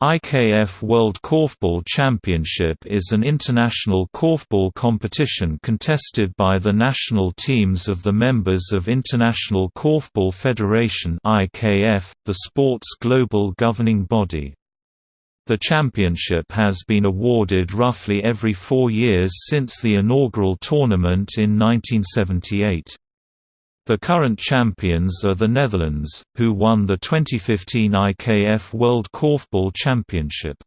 IKF World Korfball Championship is an international korfball competition contested by the national teams of the members of International Korfball Federation (IKF), the sport's global governing body. The championship has been awarded roughly every 4 years since the inaugural tournament in 1978. The current champions are the Netherlands, who won the 2015 IKF World Korfball Championship.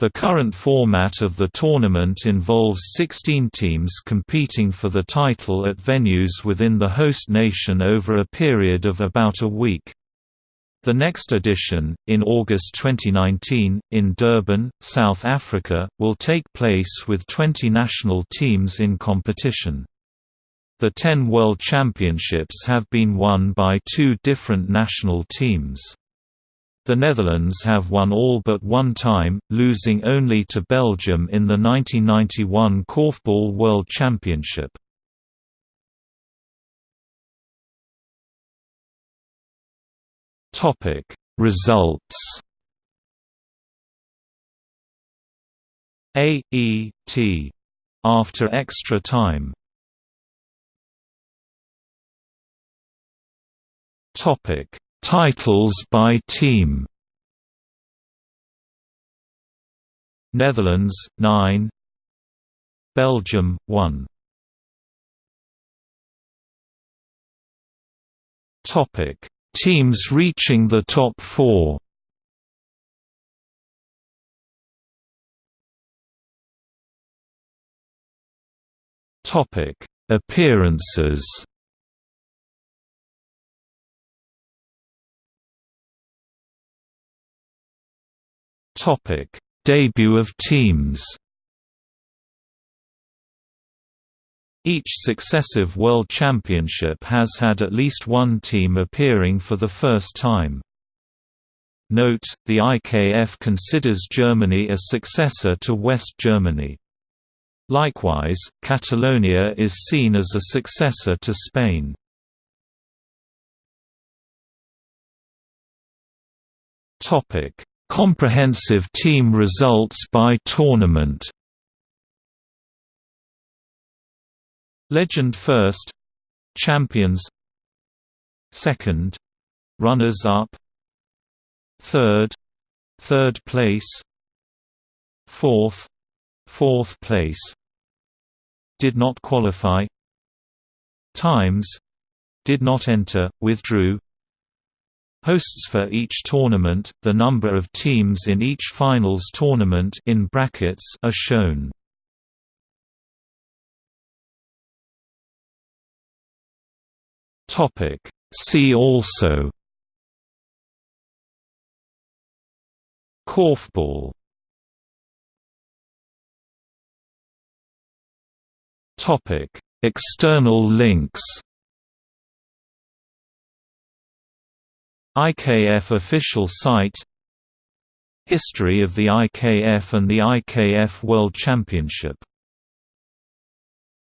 The current format of the tournament involves 16 teams competing for the title at venues within the host nation over a period of about a week. The next edition, in August 2019, in Durban, South Africa, will take place with 20 national teams in competition. The ten World Championships have been won by two different national teams. The Netherlands have won all but one time, losing only to Belgium in the 1991 Korfball World Championship. Topic Results A E T after extra time Topic: Titles by team. Netherlands 9 Belgium 1 Topic. Teams reaching the top 4 Topic. Appearances Topic: Debut of teams. Each successive World Championship has had at least one team appearing for the first time. Note, the IKF considers Germany a successor to West Germany. Likewise, Catalonia is seen as a successor to Spain. Comprehensive team results by tournament. Legend first Champions Second Runners-up Third Third place Fourth Fourth place. Did not qualify. Times. Did not enter, withdrew Hosts for each tournament, the number of teams in each finals tournament in brackets are shown. Topic. See also. Korfball. Topic. External links IKF official site History of the IKF and the IKF World Championship